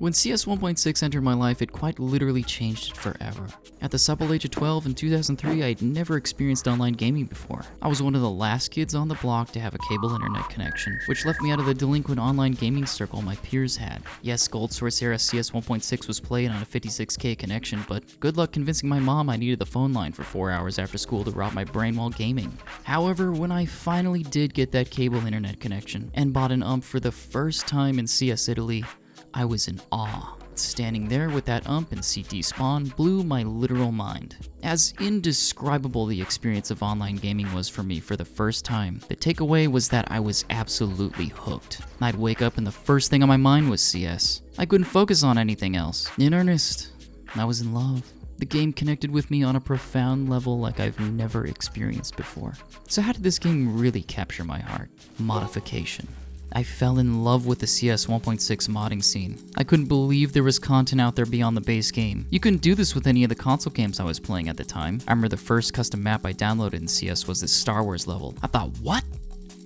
When CS 1.6 entered my life, it quite literally changed it forever. At the supple age of 12 in 2003, I had never experienced online gaming before. I was one of the last kids on the block to have a cable internet connection, which left me out of the delinquent online gaming circle my peers had. Yes, Gold Source era CS 1.6 was played on a 56k connection, but good luck convincing my mom I needed the phone line for 4 hours after school to rot my brain while gaming. However, when I finally did get that cable internet connection and bought an ump for the first time in CS Italy, I was in awe. Standing there with that ump and CT spawn blew my literal mind. As indescribable the experience of online gaming was for me for the first time, the takeaway was that I was absolutely hooked. I'd wake up and the first thing on my mind was CS. I couldn't focus on anything else. In earnest, I was in love. The game connected with me on a profound level like I've never experienced before. So how did this game really capture my heart? Modification. I fell in love with the CS 1.6 modding scene. I couldn't believe there was content out there beyond the base game. You couldn't do this with any of the console games I was playing at the time. I remember the first custom map I downloaded in CS was this Star Wars level. I thought, what?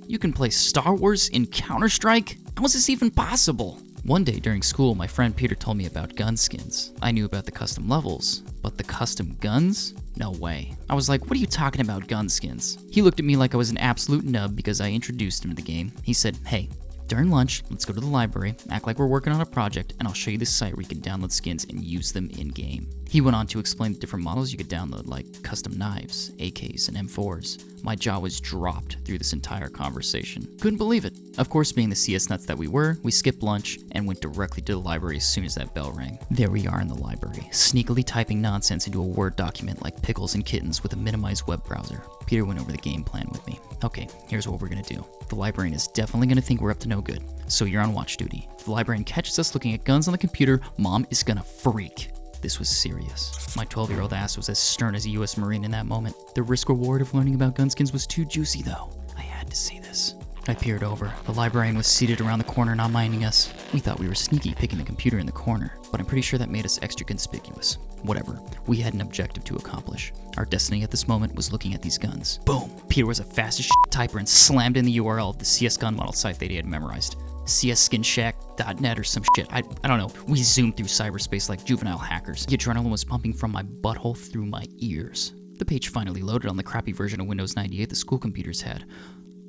You can play Star Wars in Counter-Strike? How is this even possible? One day during school, my friend Peter told me about gun skins. I knew about the custom levels, but the custom guns? No way. I was like, what are you talking about gun skins? He looked at me like I was an absolute nub because I introduced him to the game. He said, hey, during lunch, let's go to the library, act like we're working on a project, and I'll show you this site where you can download skins and use them in-game. He went on to explain the different models you could download, like custom knives, AKs, and M4s. My jaw was dropped through this entire conversation. Couldn't believe it. Of course, being the CS nuts that we were, we skipped lunch and went directly to the library as soon as that bell rang. There we are in the library, sneakily typing nonsense into a Word document like pickles and kittens with a minimized web browser. Peter went over the game plan with me. Okay, here's what we're gonna do. The librarian is definitely gonna think we're up to no good, so you're on watch duty. If the librarian catches us looking at guns on the computer, mom is gonna freak. This was serious. My 12 year old ass was as stern as a US Marine in that moment. The risk reward of learning about gunskins was too juicy, though. I had to see this. I peered over. The librarian was seated around the corner, not minding us. We thought we were sneaky picking the computer in the corner, but I'm pretty sure that made us extra conspicuous. Whatever. We had an objective to accomplish. Our destiny at this moment was looking at these guns. Boom! Peter was a fast as shit typer and slammed in the URL of the CS gun model site that he had memorized. CSSkinShack.net or some shit. I, I don't know. We zoomed through cyberspace like juvenile hackers. The adrenaline was pumping from my butthole through my ears. The page finally loaded on the crappy version of Windows 98 the school computers had.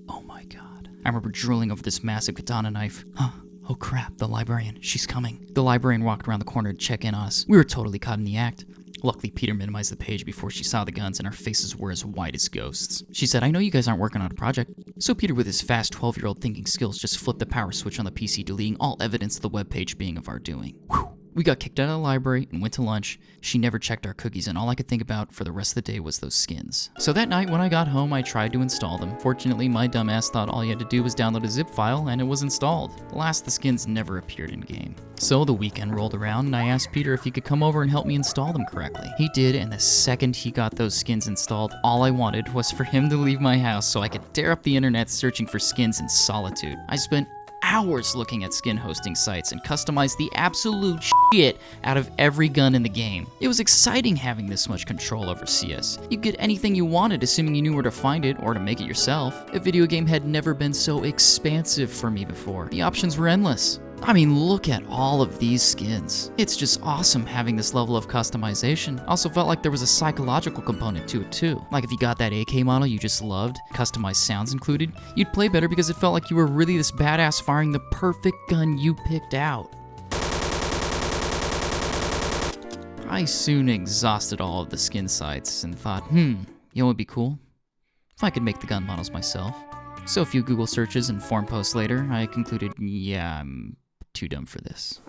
Oh my god. I remember drooling over this massive katana knife. Huh. Oh crap, the librarian. She's coming. The librarian walked around the corner to check in on us. We were totally caught in the act. Luckily, Peter minimized the page before she saw the guns, and our faces were as white as ghosts. She said, I know you guys aren't working on a project. So Peter, with his fast 12 year old thinking skills, just flipped the power switch on the PC, deleting all evidence of the webpage being of our doing. Whew. We got kicked out of the library and went to lunch. She never checked our cookies, and all I could think about for the rest of the day was those skins. So that night, when I got home, I tried to install them. Fortunately, my dumbass thought all you had to do was download a zip file, and it was installed. Alas, the skins never appeared in game. So the weekend rolled around, and I asked Peter if he could come over and help me install them correctly. He did, and the second he got those skins installed, all I wanted was for him to leave my house so I could tear up the internet searching for skins in solitude. I spent hours looking at skin hosting sites and customized the absolute shit out of every gun in the game. It was exciting having this much control over CS. You could get anything you wanted assuming you knew where to find it or to make it yourself. A video game had never been so expansive for me before. The options were endless. I mean, look at all of these skins. It's just awesome having this level of customization. Also felt like there was a psychological component to it too. Like if you got that AK model you just loved, customized sounds included, you'd play better because it felt like you were really this badass firing the perfect gun you picked out. I soon exhausted all of the skin sites and thought, hmm, you know what would be cool? If I could make the gun models myself. So a few Google searches and forum posts later, I concluded, yeah, I'm too dumb for this.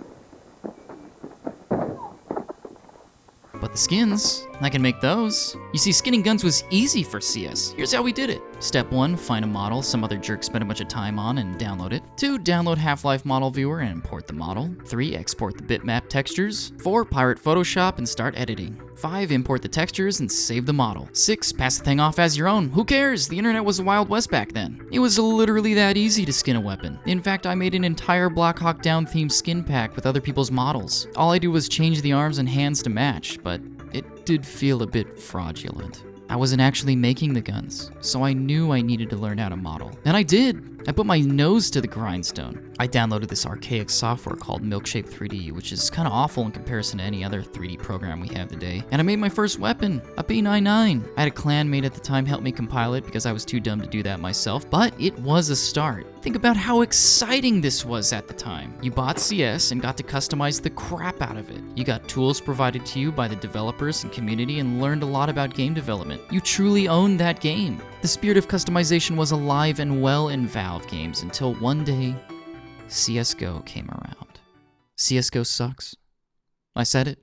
But the skins, I can make those. You see, skinning guns was easy for CS. Here's how we did it. Step 1, find a model some other jerk spent a bunch of time on and download it. 2, download Half-Life Model Viewer and import the model. 3, export the bitmap textures. 4, pirate Photoshop and start editing. 5, import the textures and save the model. 6, pass the thing off as your own. Who cares? The internet was the Wild West back then. It was literally that easy to skin a weapon. In fact, I made an entire Black Hawk Down themed skin pack with other people's models. All I did was change the arms and hands to match, but it did feel a bit fraudulent. I wasn't actually making the guns, so I knew I needed to learn how to model. And I did! I put my nose to the grindstone. I downloaded this archaic software called Milkshape 3D, which is kind of awful in comparison to any other 3D program we have today. And I made my first weapon, a P99. I had a clanmate at the time help me compile it because I was too dumb to do that myself, but it was a start. Think about how exciting this was at the time. You bought CS and got to customize the crap out of it. You got tools provided to you by the developers and community and learned a lot about game development. You truly owned that game. The spirit of customization was alive and well in Valve games until one day, CSGO came around. CSGO sucks. I said it.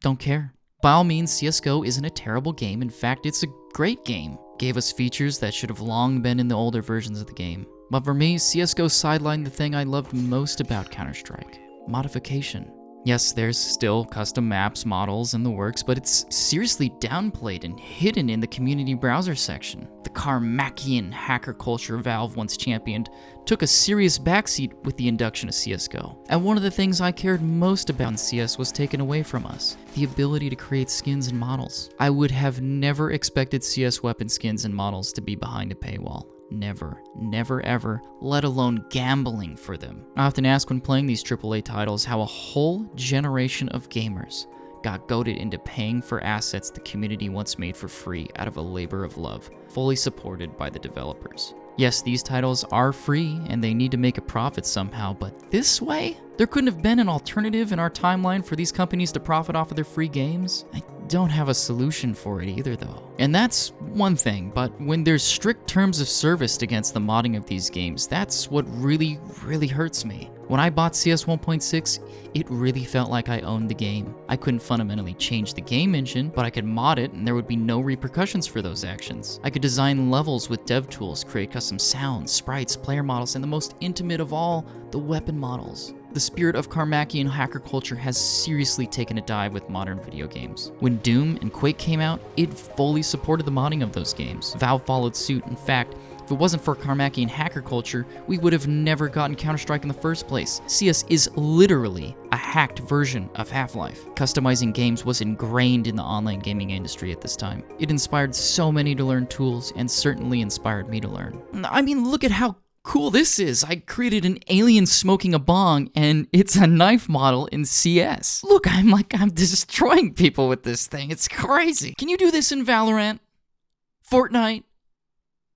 Don't care. By all means, CSGO isn't a terrible game. In fact, it's a great game. Gave us features that should have long been in the older versions of the game. But for me, CSGO sidelined the thing I loved most about Counter-Strike. Modification. Yes, there's still custom maps, models, and the works, but it's seriously downplayed and hidden in the community browser section. The Carmackian hacker culture Valve once championed took a serious backseat with the induction of CSGO. And one of the things I cared most about in CS was taken away from us, the ability to create skins and models. I would have never expected CS weapon skins and models to be behind a paywall. Never, never ever, let alone gambling for them. I often ask when playing these AAA titles how a whole generation of gamers got goaded into paying for assets the community once made for free out of a labor of love, fully supported by the developers. Yes, these titles are free and they need to make a profit somehow, but this way? There couldn't have been an alternative in our timeline for these companies to profit off of their free games? I don't have a solution for it either, though. And that's one thing, but when there's strict terms of service against the modding of these games, that's what really, really hurts me. When I bought CS 1.6, it really felt like I owned the game. I couldn't fundamentally change the game engine, but I could mod it and there would be no repercussions for those actions. I could design levels with dev tools, create custom sounds, sprites, player models, and the most intimate of all, the weapon models. The spirit of Carmackian hacker culture has seriously taken a dive with modern video games. When Doom and Quake came out, it fully supported the modding of those games. Valve followed suit. In fact, if it wasn't for Carmackian hacker culture, we would have never gotten Counter-Strike in the first place. CS is literally a hacked version of Half-Life. Customizing games was ingrained in the online gaming industry at this time. It inspired so many to learn tools, and certainly inspired me to learn. I mean, look at how cool this is. I created an alien smoking a bong and it's a knife model in CS. Look, I'm like, I'm destroying people with this thing. It's crazy. Can you do this in Valorant? Fortnite?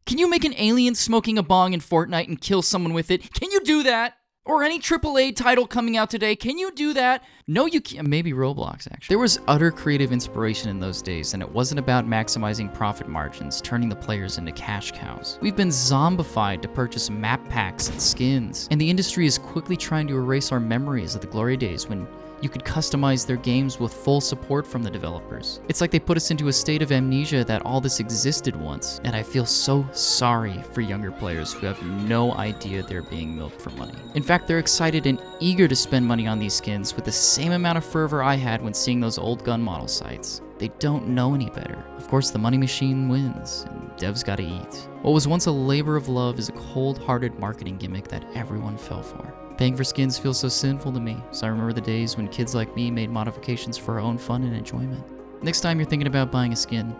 Can you make an alien smoking a bong in Fortnite and kill someone with it? Can you do that? or any AAA title coming out today. Can you do that? No, you can't. Maybe Roblox, actually. There was utter creative inspiration in those days, and it wasn't about maximizing profit margins, turning the players into cash cows. We've been zombified to purchase map packs and skins, and the industry is quickly trying to erase our memories of the glory days when you could customize their games with full support from the developers. It's like they put us into a state of amnesia that all this existed once, and I feel so sorry for younger players who have no idea they're being milked for money. In fact, they're excited and eager to spend money on these skins with the same amount of fervor I had when seeing those old gun model sites. They don't know any better. Of course, the money machine wins, and devs gotta eat. What was once a labor of love is a cold-hearted marketing gimmick that everyone fell for. Paying for skins feels so sinful to me, so I remember the days when kids like me made modifications for our own fun and enjoyment. Next time you're thinking about buying a skin,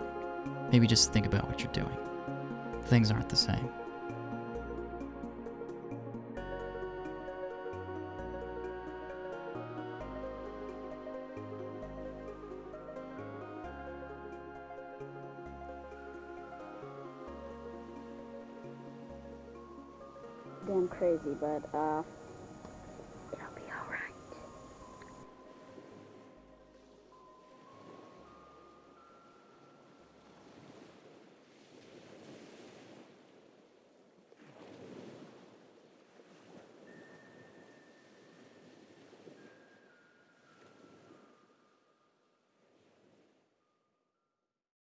maybe just think about what you're doing. Things aren't the same. Damn crazy, but uh,